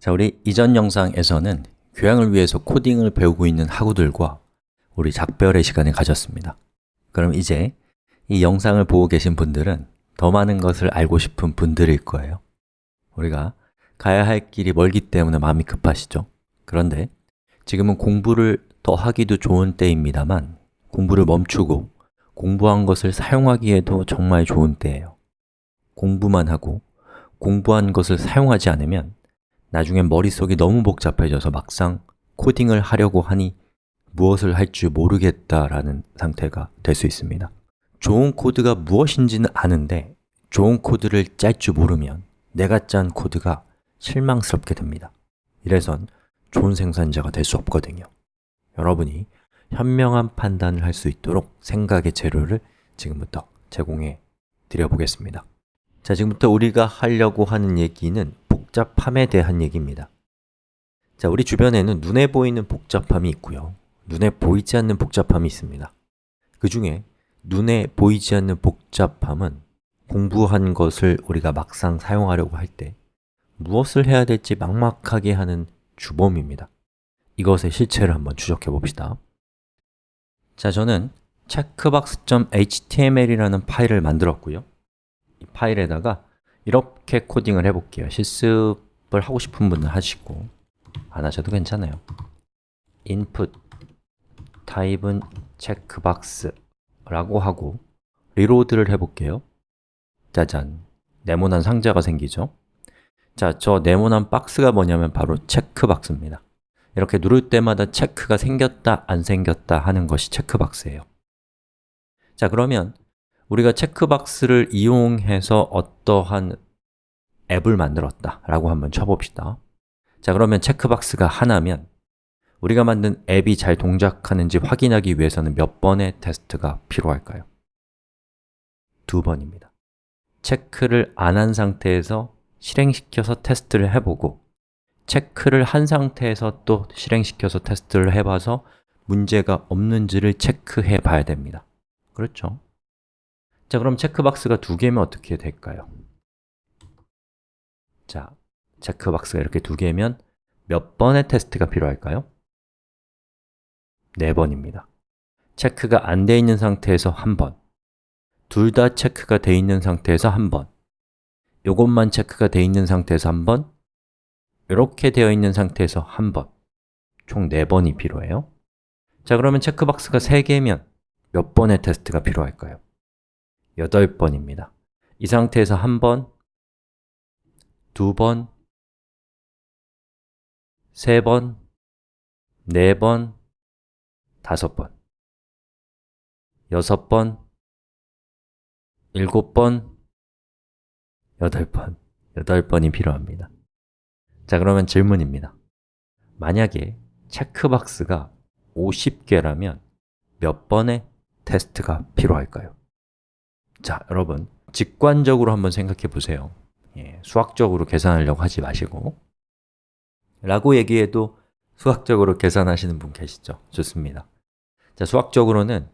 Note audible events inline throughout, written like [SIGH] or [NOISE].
자, 우리 이전 영상에서는 교양을 위해서 코딩을 배우고 있는 학우들과 우리 작별의 시간을 가졌습니다. 그럼 이제 이 영상을 보고 계신 분들은 더 많은 것을 알고 싶은 분들일 거예요. 우리가 가야 할 길이 멀기 때문에 마음이 급하시죠? 그런데 지금은 공부를 더 하기도 좋은 때입니다만 공부를 멈추고 공부한 것을 사용하기에도 정말 좋은 때예요. 공부만 하고 공부한 것을 사용하지 않으면 나중엔 머릿속이 너무 복잡해져서 막상 코딩을 하려고 하니 무엇을 할 줄 모르겠다라는 상태가 될 수 있습니다. 좋은 코드가 무엇인지는 아는데 좋은 코드를 짤 줄 모르면 내가 짠 코드가 실망스럽게 됩니다. 이래선 좋은 생산자가 될 수 없거든요. 여러분이 현명한 판단을 할 수 있도록 생각의 재료를 지금부터 제공해 드려보겠습니다. 자, 지금부터 우리가 하려고 하는 얘기는 복잡함에 대한 얘기입니다. 자, 우리 주변에는 눈에 보이는 복잡함이 있고요. 눈에 보이지 않는 복잡함이 있습니다. 그 중에 눈에 보이지 않는 복잡함은 공부한 것을 우리가 막상 사용하려고 할 때 무엇을 해야 될지 막막하게 하는 주범입니다. 이것의 실체를 한번 추적해 봅시다. 자, 저는 checkbox.html이라는 파일을 만들었고요. 이 파일에다가 이렇게 코딩을 해볼게요. 실습을 하고 싶은 분은 하시고. 안 하셔도 괜찮아요. input type은 checkbox 라고 하고 리로드를 해볼게요. 짜잔, 네모난 상자가 생기죠? 자, 저 네모난 박스가 뭐냐면 바로 체크박스입니다. 이렇게 누를 때마다 체크가 생겼다, 안 생겼다 하는 것이 체크박스예요. 자, 그러면 우리가 체크박스를 이용해서 어떠한 앱을 만들었다 라고 한번 쳐봅시다 자, 그러면 체크박스가 하나면 우리가 만든 앱이 잘 동작하는지 확인하기 위해서는 몇 번의 테스트가 필요할까요? 두 번입니다 체크를 안 한 상태에서 실행시켜서 테스트를 해보고 체크를 한 상태에서 또 실행시켜서 테스트를 해봐서 문제가 없는지를 체크해 봐야 됩니다 그렇죠? 자, 그럼 체크박스가 두 개면 어떻게 될까요? 자, 체크박스가 이렇게 두 개면 몇 번의 테스트가 필요할까요? 네 번입니다 체크가 안 돼 있는 상태에서 한 번, 둘 다 체크가 돼 있는 상태에서 한 번, 요것만 체크가 돼 있는 상태에서 한 번, 이렇게 되어 있는 상태에서 한 번, 총 4번이 필요해요 자, 그러면 체크박스가 3개면 몇 번의 테스트가 필요할까요? 8번입니다. 이 상태에서 한 번, 두 번, 세 번, 네 번, 다섯 번, 여섯 번, 일곱 번, 여덟 번, 여덟 번이 필요합니다. 자, 그러면 질문입니다. 만약에 체크박스가 50개라면 몇 번의 테스트가 필요할까요? 자, 여러분 직관적으로 한번 생각해 보세요. 예, 수학적으로 계산하려고 하지 마시고. 라고 얘기해도 수학적으로 계산하시는 분 계시죠? 좋습니다. 자, 수학적으로는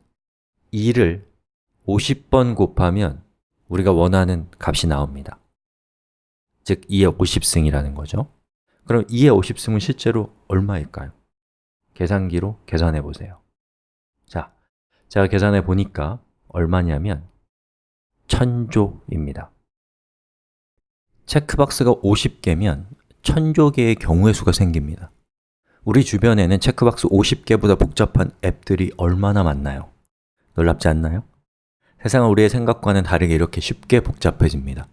2를 50번 곱하면 우리가 원하는 값이 나옵니다. 즉, 2의 50승이라는 거죠. 그럼 2의 50승은 실제로 얼마일까요? 계산기로 계산해 보세요. 자, 제가 계산해 보니까 얼마냐면 천조입니다 체크박스가 50개면 천조 개의 경우의 수가 생깁니다 우리 주변에는 체크박스 50개보다 복잡한 앱들이 얼마나 많나요? 놀랍지 않나요? 세상은 우리의 생각과는 다르게 이렇게 쉽게 복잡해집니다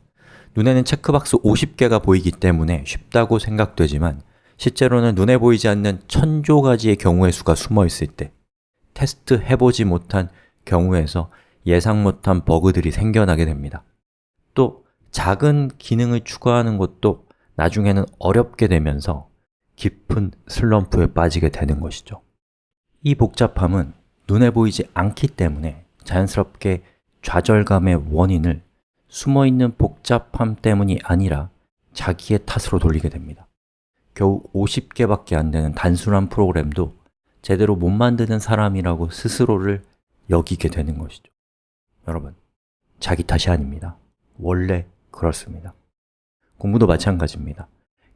눈에는 체크박스 50개가 보이기 때문에 쉽다고 생각되지만 실제로는 눈에 보이지 않는 천조 가지의 경우의 수가 숨어 있을 때 테스트 해보지 못한 경우에서 예상 못한 버그들이 생겨나게 됩니다. 또 작은 기능을 추가하는 것도 나중에는 어렵게 되면서 깊은 슬럼프에 빠지게 되는 것이죠. 이 복잡함은 눈에 보이지 않기 때문에 자연스럽게 좌절감의 원인을 숨어있는 복잡함 때문이 아니라 자기의 탓으로 돌리게 됩니다. 겨우 50개밖에 안 되는 단순한 프로그램도 제대로 못 만드는 사람이라고 스스로를 여기게 되는 것이죠 여러분, 자기 탓이 아닙니다. 원래 그렇습니다. 공부도 마찬가지입니다.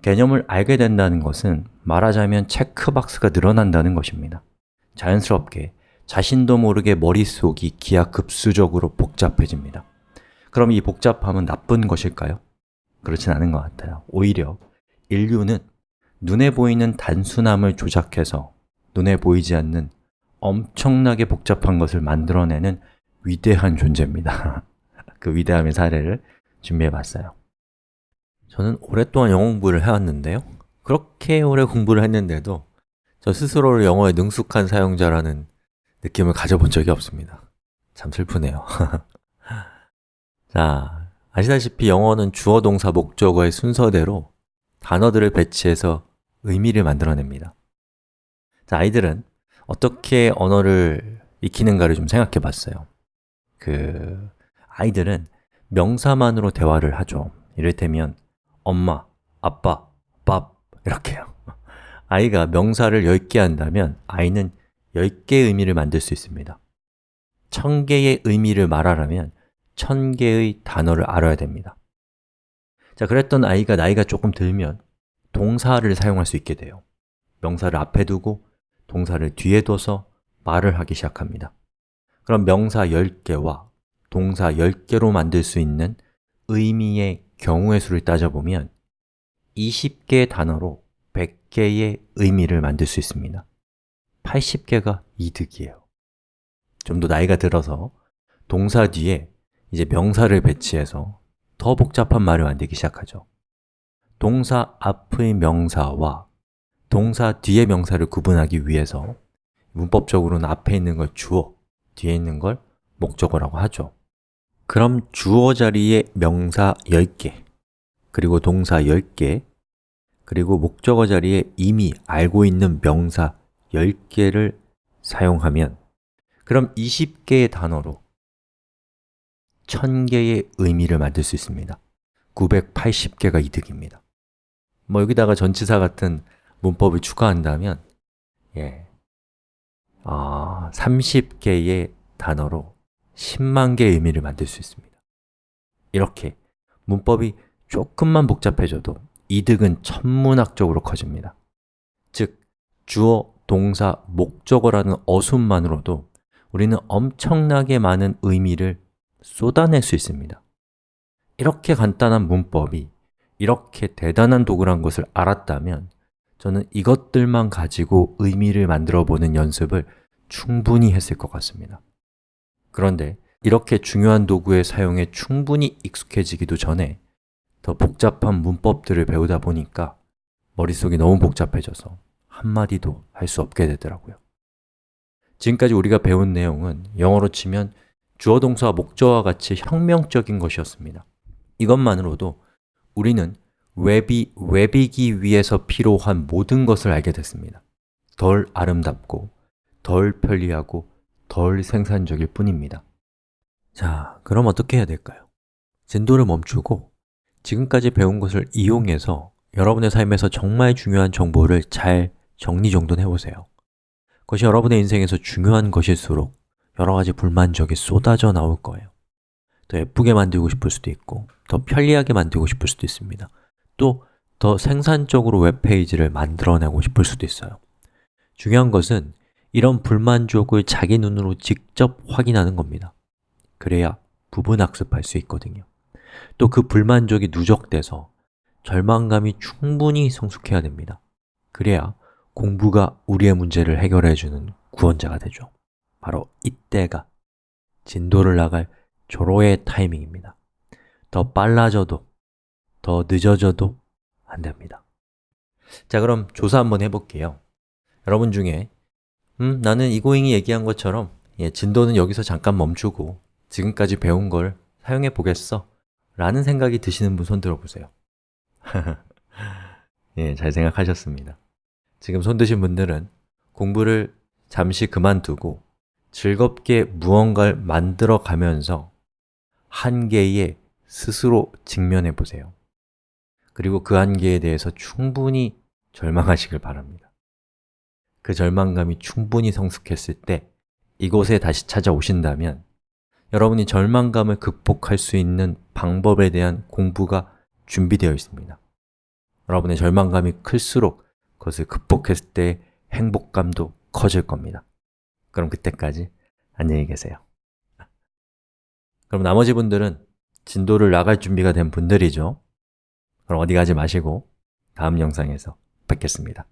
개념을 알게 된다는 것은 말하자면 체크박스가 늘어난다는 것입니다. 자연스럽게 자신도 모르게 머릿속이 기하급수적으로 복잡해집니다. 그럼 이 복잡함은 나쁜 것일까요? 그렇진 않은 것 같아요. 오히려 인류는 눈에 보이는 단순함을 조작해서 눈에 보이지 않는 엄청나게 복잡한 것을 만들어내는 위대한 존재입니다. [LAUGHS] 그 위대함의 사례를 준비해 봤어요. 저는 오랫동안 영어 공부를 해왔는데요. 그렇게 오래 공부를 했는데도 저 스스로를 영어에 능숙한 사용자라는 느낌을 가져본 적이 없습니다. 참 슬프네요. [LAUGHS] 자, 아시다시피 영어는 주어, 동사, 목적어의 순서대로 단어들을 배치해서 의미를 만들어냅니다. 자, 아이들은 어떻게 언어를 익히는가를 좀 생각해 봤어요 그 아이들은 명사만으로 대화를 하죠. 이를테면 엄마, 아빠, 밥 이렇게요. [LAUGHS] 아이가 명사를 10개 한다면 아이는 10개의 의미를 만들 수 있습니다. 1000개의 의미를 말하려면 1000개의 단어를 알아야 됩니다. 자, 그랬던 아이가 나이가 조금 들면 동사를 사용할 수 있게 돼요. 명사를 앞에 두고 동사를 뒤에 둬서 말을 하기 시작합니다 그럼 명사 10개와 동사 10개로 만들 수 있는 의미의 경우의 수를 따져보면 20개의 단어로 100개의 의미를 만들 수 있습니다. 80개가 이득이에요. 좀 더 나이가 들어서 동사 뒤에 이제 명사를 배치해서 더 복잡한 말을 만들기 시작하죠. 동사 앞의 명사와 동사 뒤의 명사를 구분하기 위해서 문법적으로는 앞에 있는 걸 주어, 뒤에 있는 걸 목적어라고 하죠. 그럼 주어 자리에 명사 10개, 그리고 동사 10개, 그리고 목적어 자리에 이미 알고 있는 명사 10개를 사용하면 그럼 20개의 단어로 1000개의 의미를 만들 수 있습니다. 980개가 이득입니다. 뭐 여기다가 전치사 같은 문법을 추가한다면 예, 아, 30개의 단어로 10만 개의 의미를 만들 수 있습니다. 이렇게 문법이 조금만 복잡해져도 이득은 천문학적으로 커집니다. 즉, 주어, 동사, 목적어라는 어순만으로도 우리는 엄청나게 많은 의미를 쏟아낼 수 있습니다. 이렇게 간단한 문법이 이렇게 대단한 도구란 것을 알았다면 저는 이것들만 가지고 의미를 만들어 보는 연습을 충분히 했을 것 같습니다. 그런데 이렇게 중요한 도구의 사용에 충분히 익숙해지기도 전에 더 복잡한 문법들을 배우다 보니까 머릿속이 너무 복잡해져서 한마디도 할 수 없게 되더라고요. 지금까지 우리가 배운 내용은 영어로 치면 주어 동사와 목적어와 같이 혁명적인 것이었습니다. 이것만으로도 우리는 웹이 웹이기 위해서 필요한 모든 것을 알게 됐습니다. 덜 아름답고, 덜 편리하고, 덜 생산적일 뿐입니다. 자, 그럼 어떻게 해야 될까요? 진도를 멈추고 지금까지 배운 것을 이용해서 여러분의 삶에서 정말 중요한 정보를 잘 정리정돈해 보세요. 그것이 여러분의 인생에서 중요한 것일수록 여러 가지 불만족이 쏟아져 나올 거예요. 더 예쁘게 만들고 싶을 수도 있고 더 편리하게 만들고 싶을 수도 있습니다 또 더 생산적으로 웹페이지를 만들어내고 싶을 수도 있어요. 중요한 것은 이런 불만족을 자기 눈으로 직접 확인하는 겁니다. 그래야 부분 학습할 수 있거든요. 또 그 불만족이 누적돼서 절망감이 충분히 성숙해야 됩니다. 그래야 공부가 우리의 문제를 해결해주는 구원자가 되죠. 바로 이때가 진도를 나갈 조로의 타이밍입니다. 더 빨라져도, 더 늦어져도 안 됩니다. 자, 그럼 조사 한번 해볼게요. 여러분 중에 음, 나는 이고잉이 얘기한 것처럼 예, 진도는 여기서 잠깐 멈추고 지금까지 배운 걸 사용해 보겠어? 라는 생각이 드시는 분 손 들어보세요. [LAUGHS] 예, 잘 생각하셨습니다. 지금 손 드신 분들은 공부를 잠시 그만두고 즐겁게 무언가를 만들어 가면서 한계에 스스로 직면해 보세요 그리고 그 한계에 대해서 충분히 절망하시길 바랍니다. 그 절망감이 충분히 성숙했을 때 이곳에 다시 찾아오신다면 여러분이 절망감을 극복할 수 있는 방법에 대한 공부가 준비되어 있습니다. 여러분의 절망감이 클수록 그것을 극복했을 때 행복감도 커질 겁니다. 그럼 그때까지 안녕히 계세요. 그럼 나머지 분들은 진도를 나갈 준비가 된 분들이죠. 그럼 어디 가지 마시고 다음 영상에서 뵙겠습니다.